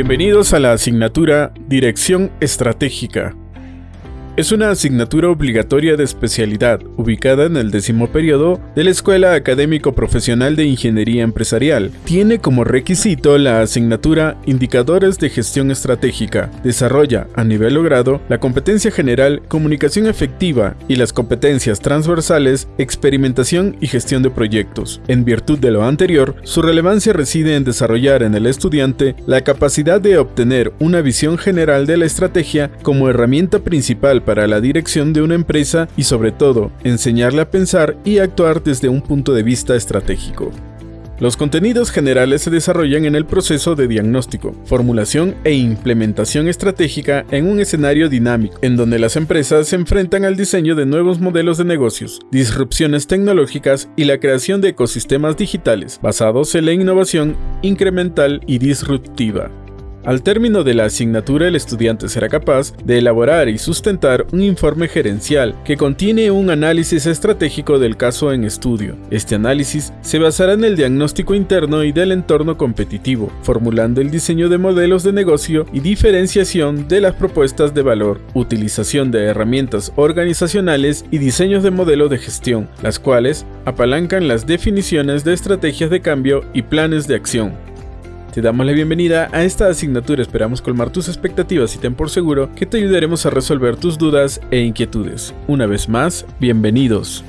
Bienvenidos a la asignatura Dirección Estratégica. Es una asignatura obligatoria de especialidad, ubicada en el décimo periodo de la Escuela Académico Profesional de Ingeniería Empresarial. Tiene como requisito la asignatura Indicadores de Gestión Estratégica. Desarrolla, a nivel logrado, la competencia general, comunicación efectiva y las competencias transversales, experimentación y gestión de proyectos. En virtud de lo anterior, su relevancia reside en desarrollar en el estudiante la capacidad de obtener una visión general de la estrategia como herramienta principal para la dirección de una empresa y sobre todo, enseñarle a pensar y actuar desde un punto de vista estratégico. Los contenidos generales se desarrollan en el proceso de diagnóstico, formulación e implementación estratégica en un escenario dinámico, en donde las empresas se enfrentan al diseño de nuevos modelos de negocios, disrupciones tecnológicas y la creación de ecosistemas digitales basados en la innovación incremental y disruptiva. Al término de la asignatura, el estudiante será capaz de elaborar y sustentar un informe gerencial que contiene un análisis estratégico del caso en estudio. Este análisis se basará en el diagnóstico interno y del entorno competitivo, formulando el diseño de modelos de negocio y diferenciación de las propuestas de valor, utilización de herramientas organizacionales y diseños de modelo de gestión, las cuales apalancan las definiciones de estrategias de cambio y planes de acción. Te damos la bienvenida a esta asignatura, esperamos colmar tus expectativas y ten por seguro que te ayudaremos a resolver tus dudas e inquietudes. Una vez más, bienvenidos.